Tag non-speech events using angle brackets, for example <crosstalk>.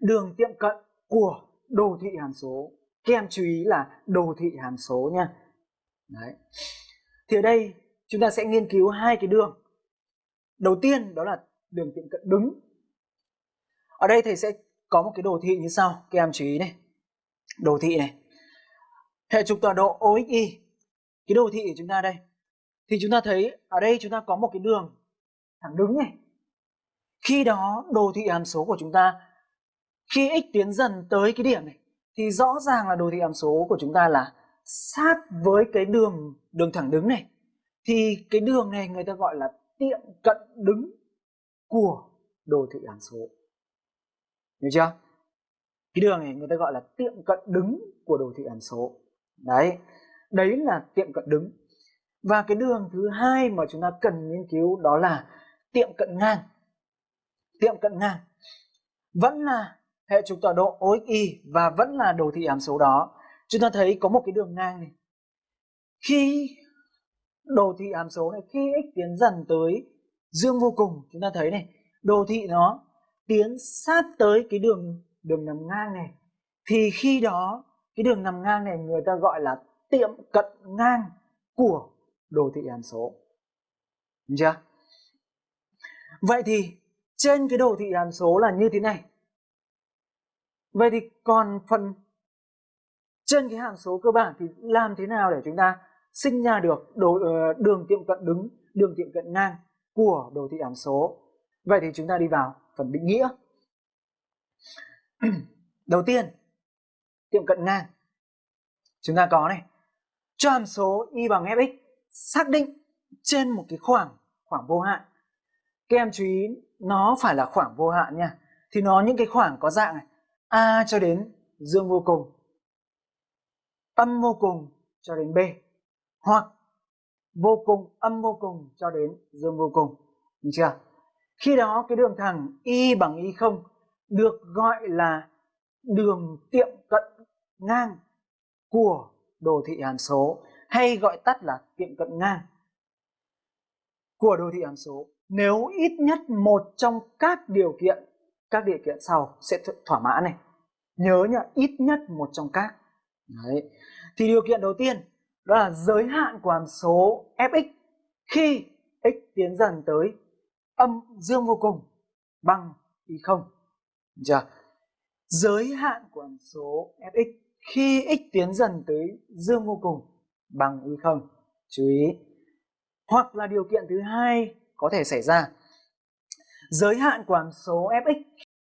đường tiệm cận của đồ thị hàm số. Các em chú ý là đồ thị hàm số nha. Đấy. thì ở đây, chúng ta sẽ nghiên cứu hai cái đường. Đầu tiên, đó là đường tiệm cận đứng. Ở đây thầy sẽ có một cái đồ thị như sau, các em chú ý này. Đồ thị này. Hệ trục tọa độ OXY cái đồ thị của chúng ta đây. Thì chúng ta thấy ở đây chúng ta có một cái đường thẳng đứng này. Khi đó, đồ thị hàm số của chúng ta khi x tiến dần tới cái điểm này, thì rõ ràng là đồ thị hàm số của chúng ta là sát với cái đường đường thẳng đứng này. Thì cái đường này người ta gọi là tiệm cận đứng của đồ thị hàm số. Hiểu chưa? Cái đường này người ta gọi là tiệm cận đứng của đồ thị hàm số. Đấy đấy là tiệm cận đứng. Và cái đường thứ hai mà chúng ta cần nghiên cứu đó là tiệm cận ngang. Tiệm cận ngang vẫn là hệ trục tọa độ OXY và vẫn là đồ thị hàm số đó. Chúng ta thấy có một cái đường ngang này. Khi đồ thị hàm số này, khi x tiến dần tới dương vô cùng, chúng ta thấy này, đồ thị nó tiến sát tới cái đường đường nằm ngang này. Thì khi đó, cái đường nằm ngang này người ta gọi là tiệm cận ngang của đồ thị hàm số. Đúng chưa? Vậy thì trên cái đồ thị hàm số là như thế này vậy thì còn phần trên cái hàm số cơ bản thì làm thế nào để chúng ta sinh ra được đồ, ờ, đường tiệm cận đứng đường tiệm cận ngang của đồ thị hàm số? Vậy thì chúng ta đi vào phần định nghĩa. <clears throat> Đầu tiên tiệm cận ngang. Chúng ta có này cho hàm số y bằng fx xác định trên một cái khoảng khoảng vô hạn. Các em chú ý nó phải là khoảng vô hạn nha. Thì nó những cái khoảng có dạng này a cho đến dương vô cùng. Âm vô cùng cho đến b. Hoặc vô cùng, âm vô cùng cho đến dương vô cùng. Được chưa? Khi đó cái đường thẳng y bằng y không được gọi là đường tiệm cận ngang của đồ thị hàm số, hay gọi tắt là tiệm cận ngang của đồ thị hàm số. Nếu ít nhất một trong các điều kiện, các điều kiện sau sẽ thỏa mãn này nhớ nhá, ít nhất một trong các. Đấy. thì điều kiện đầu tiên, đó là giới hạn của hàm số fx. Khi x tiến dần tới âm dương vô cùng, bằng y không. Chưa? Giới hạn của hàm số fx. Khi x tiến dần tới dương vô cùng, bằng y không. Chú ý. Hoặc là điều kiện thứ hai có thể xảy ra. Giới hạn của hàm số fx